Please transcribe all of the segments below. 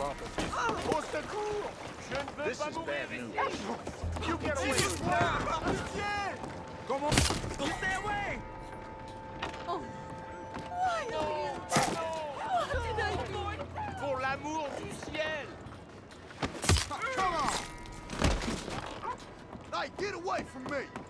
Au secours Je ne veux pas mourir You get away from me Comment Stay away Oh. Why? Are you? What did I do? Pour l'amour du ciel Come on! Hey, get away from me!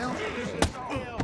hell?